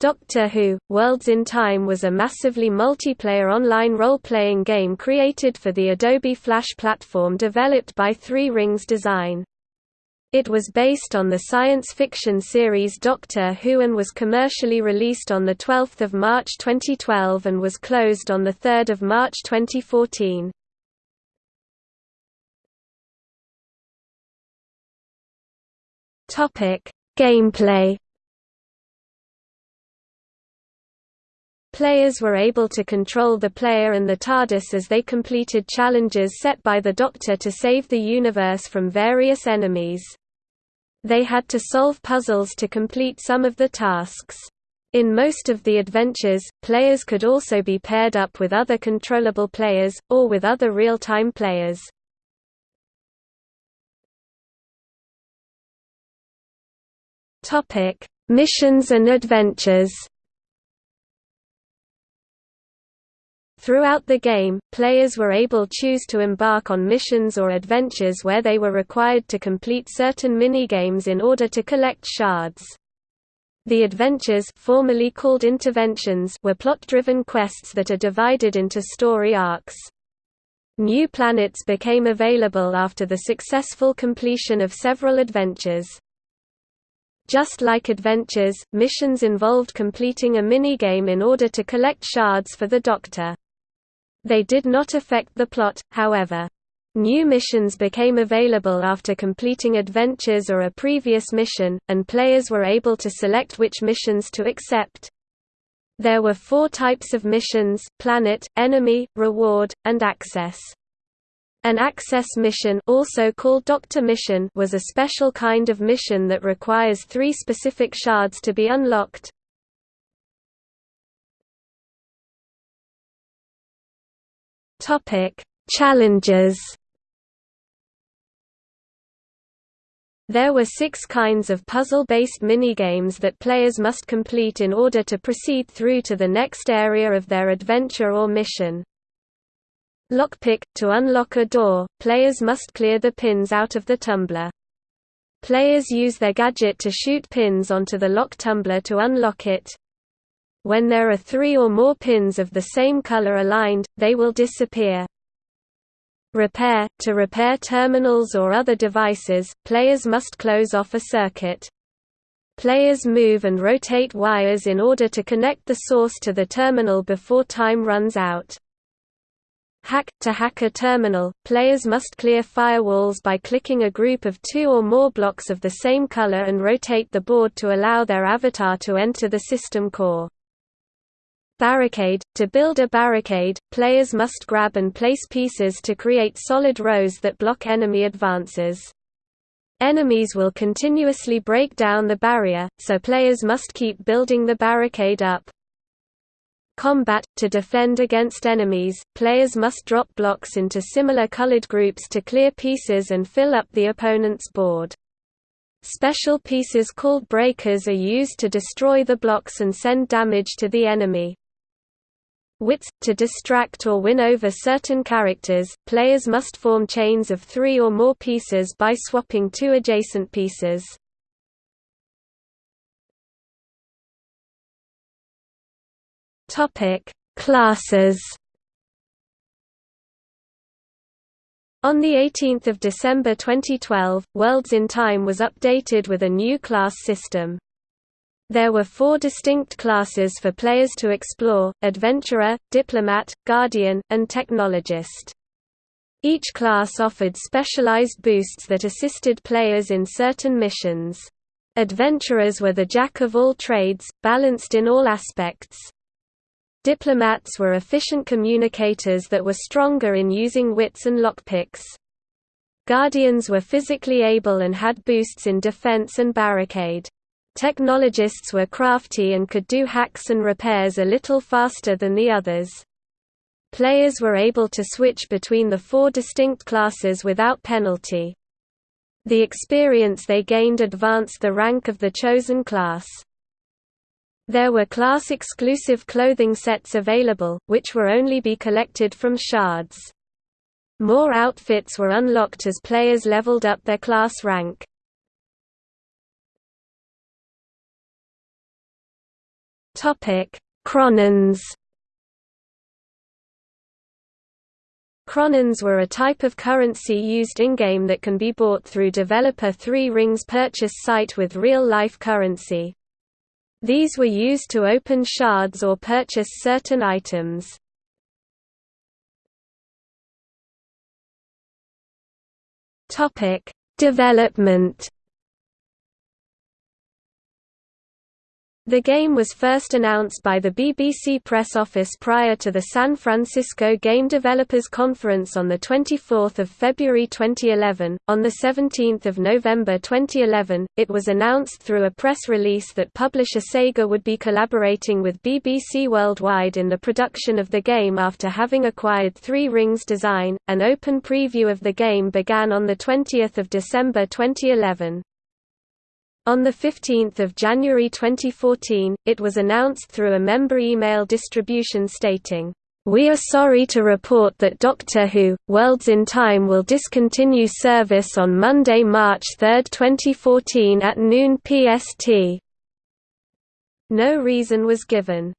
Doctor Who – Worlds in Time was a massively multiplayer online role-playing game created for the Adobe Flash platform developed by Three Rings Design. It was based on the science fiction series Doctor Who and was commercially released on 12 March 2012 and was closed on 3 March 2014. Gameplay Players were able to control the player and the TARDIS as they completed challenges set by the Doctor to save the universe from various enemies. They had to solve puzzles to complete some of the tasks. In most of the adventures, players could also be paired up with other controllable players, or with other real-time players. Missions and adventures Throughout the game, players were able choose to embark on missions or adventures where they were required to complete certain minigames in order to collect shards. The adventures formerly called interventions were plot-driven quests that are divided into story arcs. New planets became available after the successful completion of several adventures. Just like adventures, missions involved completing a minigame in order to collect shards for the Doctor. They did not affect the plot, however. New missions became available after completing adventures or a previous mission, and players were able to select which missions to accept. There were four types of missions, planet, enemy, reward, and access. An access mission also called Doctor Mission was a special kind of mission that requires three specific shards to be unlocked. Topic: Challenges. There were six kinds of puzzle-based minigames that players must complete in order to proceed through to the next area of their adventure or mission. Lockpick – To unlock a door, players must clear the pins out of the tumbler. Players use their gadget to shoot pins onto the lock tumbler to unlock it. When there are three or more pins of the same color aligned, they will disappear. Repair – To repair terminals or other devices, players must close off a circuit. Players move and rotate wires in order to connect the source to the terminal before time runs out. Hack – To hack a terminal, players must clear firewalls by clicking a group of two or more blocks of the same color and rotate the board to allow their avatar to enter the system core. Barricade – To build a barricade, players must grab and place pieces to create solid rows that block enemy advances. Enemies will continuously break down the barrier, so players must keep building the barricade up. Combat – To defend against enemies, players must drop blocks into similar colored groups to clear pieces and fill up the opponent's board. Special pieces called breakers are used to destroy the blocks and send damage to the enemy. Wits – To distract or win over certain characters, players must form chains of three or more pieces by swapping two adjacent pieces. Classes On 18 December 2012, Worlds in Time was updated with a new class system. There were four distinct classes for players to explore, Adventurer, Diplomat, Guardian, and Technologist. Each class offered specialized boosts that assisted players in certain missions. Adventurers were the jack of all trades, balanced in all aspects. Diplomats were efficient communicators that were stronger in using wits and lockpicks. Guardians were physically able and had boosts in defense and barricade. Technologists were crafty and could do hacks and repairs a little faster than the others. Players were able to switch between the four distinct classes without penalty. The experience they gained advanced the rank of the chosen class. There were class-exclusive clothing sets available, which were only be collected from shards. More outfits were unlocked as players leveled up their class rank. Chronons Chronons were a type of currency used in-game that can be bought through developer Three Rings purchase site with real-life currency. These were used to open shards or purchase certain items. Development The game was first announced by the BBC press office prior to the San Francisco Game Developers Conference on 24 February 2011. On 17 November 2011, it was announced through a press release that publisher Sega would be collaborating with BBC Worldwide in the production of the game after having acquired Three Rings Design. An open preview of the game began on 20 December 2011. On 15 January 2014, it was announced through a member email distribution stating, "...we are sorry to report that Doctor Who, Worlds in Time will discontinue service on Monday, March 3, 2014 at noon PST." No reason was given.